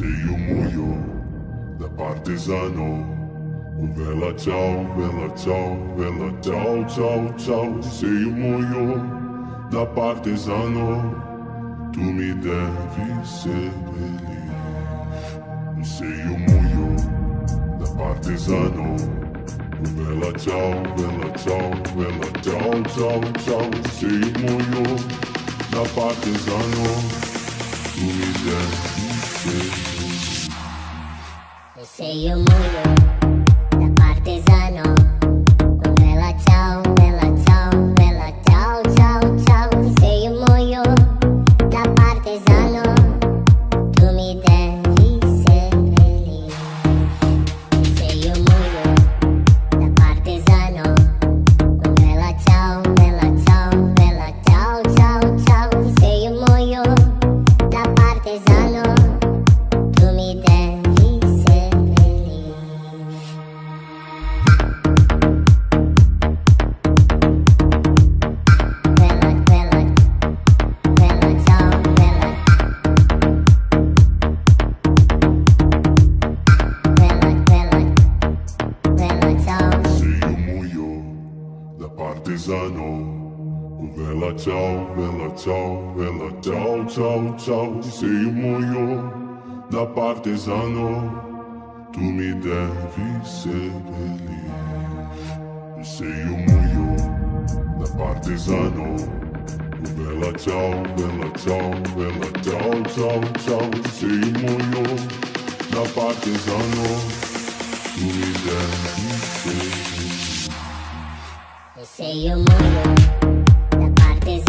Sei o moio da partisano O vela tchau, vela tchau, vela tchau, tchau, tchau Sei o moio da partisano Tu me deves ser feliz Sei o moio da partisano O vela tchau, vela tchau, vela tchau, tchau, tchau Sei o moio da partisano Tu me deves Eu sei o paisano. Vela ciao, vela ciao, vela ciao, ciao, ciao, sei un muoio da partesano, tu mi devi seppellire. Sei un muoio da partesano, vela ciao, vela ciao, vela ciao, ciao, ciao, sei un muoio da partesano, tu mi devi seppellire. Sei o mundo da parte